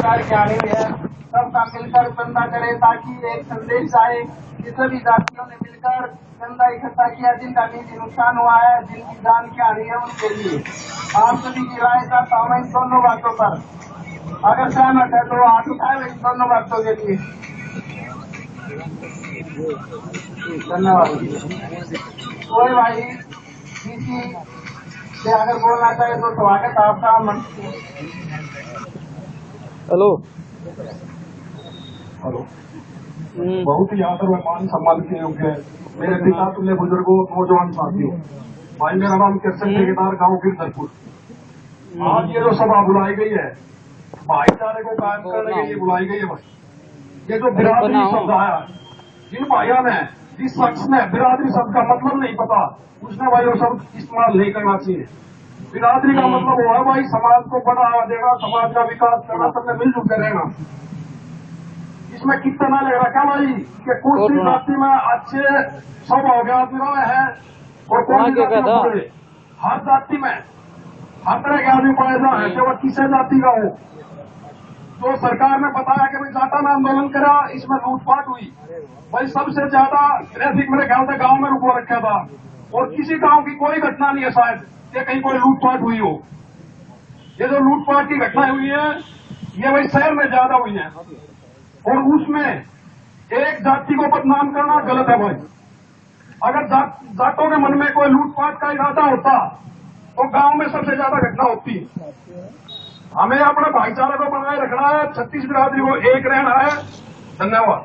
सरकार की आनी सबका मिलकर चंदा करे ताकि एक संदेश आए कि सभी जातियों ने मिलकर चंदा इकट्ठा किया, जिनका निजी नुकसान हुआ है, जिनकी जान की हानि है उनके लिए। आप सभी की राय चाहता हूँ इन दोनों बातों पर। अगर सहमत है तो हाथ उठाए इन दोनों बातों के लिए। धन्यवाद। कोई भाई किसी से अगर बोलना चाहे तो स्वागत आपका। मंच हेलो हेलो हम्म, बहुत ही आदर व मान सम्मान के योग्य है मेरे पिता तुल्य बुजुर्गो नौजवान साथियों भाई मेरा नाम कृष्ण ठेकेदार गाँव गिरधरपुर। आज ये जो सभा बुलाई गई है भाईचारे को कायम करने के लिए बुलाई गई है भाई ये जो बिरादरी शब्द आया जिन भाइयों ने जिस शख्स ने बिरादरी शब्द का मतलब नहीं पता उसने भाई वो शब्द इस्तेमाल नहीं करना चाहिए। बिरादरी का मतलब वो है भाई समाज को बढ़ावा देना समाज का विकास करना सबने मिलजुल के रहना। इसमें कितना लग रहा क्या भाई? कि कुछ भी जाति में अच्छे सब हो गया आदमी है और वहाँ कौन सी जाति में हर जाति में हर तरह के आदमी पैदा है चाहे वो किसी जाति का हो। तो सरकार ने बताया कि भाई जाटा में आंदोलन करा इसमें लूटपाट हुई। भाई सबसे ज़्यादा ट्रैफ़िक मेरे ख्याल से गाँव में रुको रखा था। और किसी गाँव की कोई घटना नहीं है शायद। ये कहीं कोई लूटपाट हुई हो। ये जो लूटपाट की घटनाएँ हुई है, ये भाई शहर में ज़्यादा हुई है। और उसमें एक जाति को बदनाम करना गलत है भाई। अगर जाटों के मन में कोई लूटपाट का इरादा होता तो गाँव में सबसे ज़्यादा घटना होती। हमें अपने भाईचारे को बनाए रखना है, छत्तीस बिरादरी को एक रहना है। धन्यवाद।